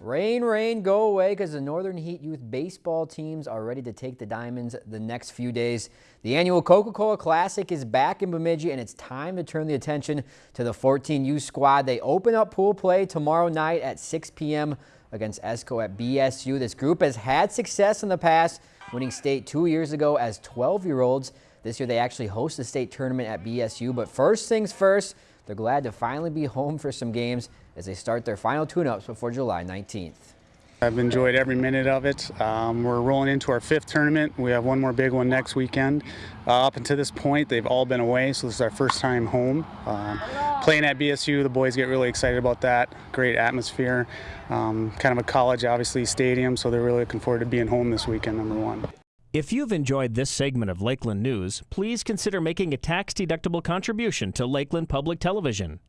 Rain, rain, go away because the Northern Heat Youth baseball teams are ready to take the Diamonds the next few days. The annual Coca-Cola Classic is back in Bemidji and it's time to turn the attention to the 14U squad. They open up pool play tomorrow night at 6 p.m. against ESCO at BSU. This group has had success in the past, winning state two years ago as 12-year-olds. This year they actually host the state tournament at BSU, but first things first, they're glad to finally be home for some games as they start their final tune-ups before July 19th. I've enjoyed every minute of it. Um, we're rolling into our fifth tournament. We have one more big one next weekend. Uh, up until this point, they've all been away, so this is our first time home. Uh, playing at BSU, the boys get really excited about that. Great atmosphere. Um, kind of a college, obviously, stadium, so they're really looking forward to being home this weekend, number one. If you've enjoyed this segment of Lakeland News, please consider making a tax-deductible contribution to Lakeland Public Television.